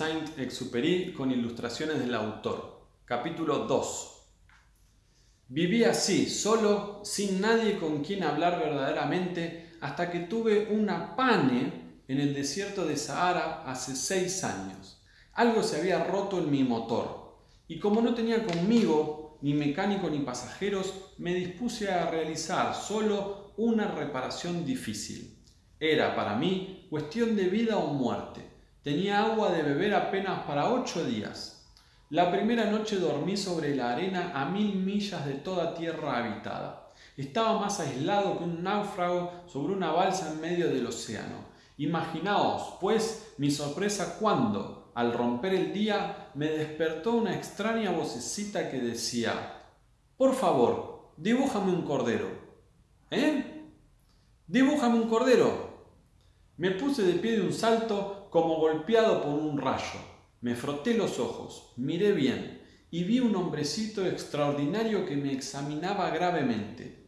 Saint-Exupéry con ilustraciones del autor. Capítulo 2. Viví así, solo, sin nadie con quien hablar verdaderamente, hasta que tuve una pane en el desierto de Sahara hace seis años. Algo se había roto en mi motor, y como no tenía conmigo ni mecánico ni pasajeros, me dispuse a realizar solo una reparación difícil. Era para mí cuestión de vida o muerte. Tenía agua de beber apenas para ocho días. La primera noche dormí sobre la arena a mil millas de toda tierra habitada. Estaba más aislado que un náufrago sobre una balsa en medio del océano. Imaginaos, pues, mi sorpresa cuando, al romper el día, me despertó una extraña vocecita que decía, Por favor, dibújame un cordero. ¿Eh? Dibújame un cordero. Me puse de pie de un salto como golpeado por un rayo. Me froté los ojos, miré bien y vi un hombrecito extraordinario que me examinaba gravemente.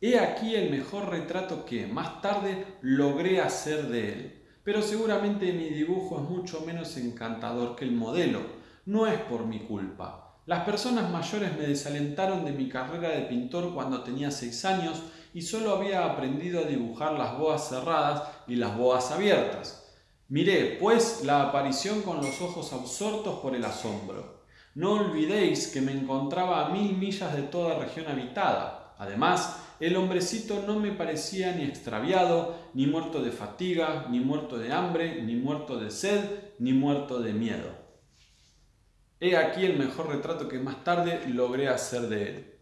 He aquí el mejor retrato que, más tarde, logré hacer de él. Pero seguramente mi dibujo es mucho menos encantador que el modelo. No es por mi culpa. Las personas mayores me desalentaron de mi carrera de pintor cuando tenía seis años y solo había aprendido a dibujar las boas cerradas y las boas abiertas. Miré, pues, la aparición con los ojos absortos por el asombro. No olvidéis que me encontraba a mil millas de toda región habitada. Además, el hombrecito no me parecía ni extraviado, ni muerto de fatiga, ni muerto de hambre, ni muerto de sed, ni muerto de miedo. He aquí el mejor retrato que más tarde logré hacer de él.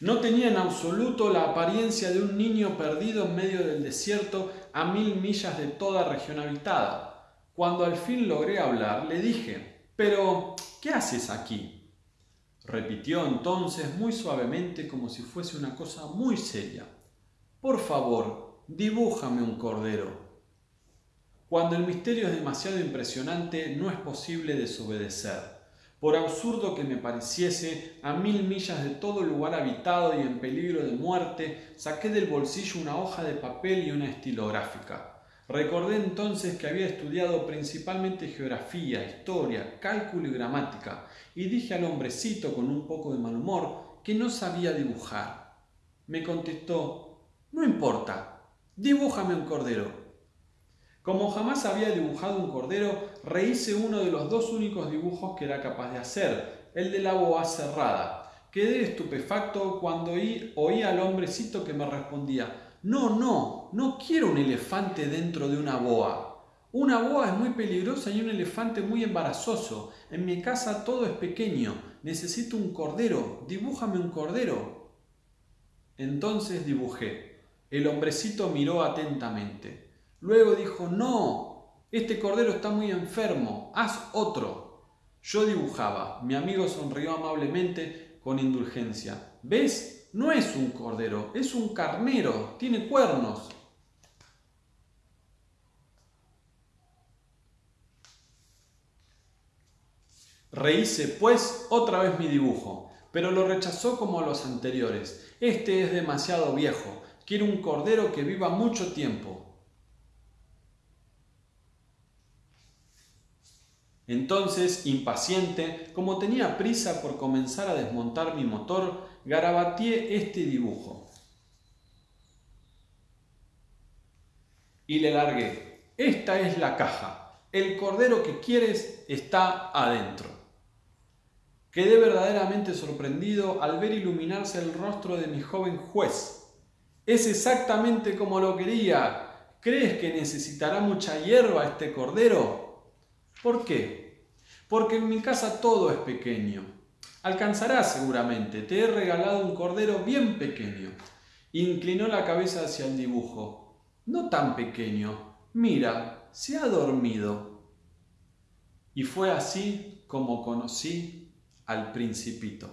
No tenía en absoluto la apariencia de un niño perdido en medio del desierto a mil millas de toda región habitada. Cuando al fin logré hablar, le dije, Pero, ¿qué haces aquí? Repitió entonces muy suavemente como si fuese una cosa muy seria. Por favor, dibújame un cordero. Cuando el misterio es demasiado impresionante, no es posible desobedecer. Por absurdo que me pareciese, a mil millas de todo lugar habitado y en peligro de muerte, saqué del bolsillo una hoja de papel y una estilográfica. Recordé entonces que había estudiado principalmente geografía, historia, cálculo y gramática, y dije al hombrecito con un poco de mal humor que no sabía dibujar. Me contestó, no importa, dibújame un cordero. Como jamás había dibujado un cordero, rehice uno de los dos únicos dibujos que era capaz de hacer, el de la boa cerrada. Quedé estupefacto cuando oí, oí al hombrecito que me respondía, no, no, no quiero un elefante dentro de una boa. Una boa es muy peligrosa y un elefante muy embarazoso. En mi casa todo es pequeño. Necesito un cordero. Dibújame un cordero. Entonces dibujé. El hombrecito miró atentamente. Luego dijo, no, este cordero está muy enfermo, haz otro. Yo dibujaba, mi amigo sonrió amablemente con indulgencia. ¿Ves? No es un cordero, es un carnero, tiene cuernos. Rehice, pues, otra vez mi dibujo, pero lo rechazó como los anteriores. Este es demasiado viejo, quiero un cordero que viva mucho tiempo. Entonces, impaciente, como tenía prisa por comenzar a desmontar mi motor, garabateé este dibujo. Y le largué. Esta es la caja. El cordero que quieres está adentro. Quedé verdaderamente sorprendido al ver iluminarse el rostro de mi joven juez. Es exactamente como lo quería. ¿Crees que necesitará mucha hierba este cordero? ¿Por qué? Porque en mi casa todo es pequeño. Alcanzarás seguramente, te he regalado un cordero bien pequeño. Inclinó la cabeza hacia el dibujo. No tan pequeño. Mira, se ha dormido. Y fue así como conocí al principito.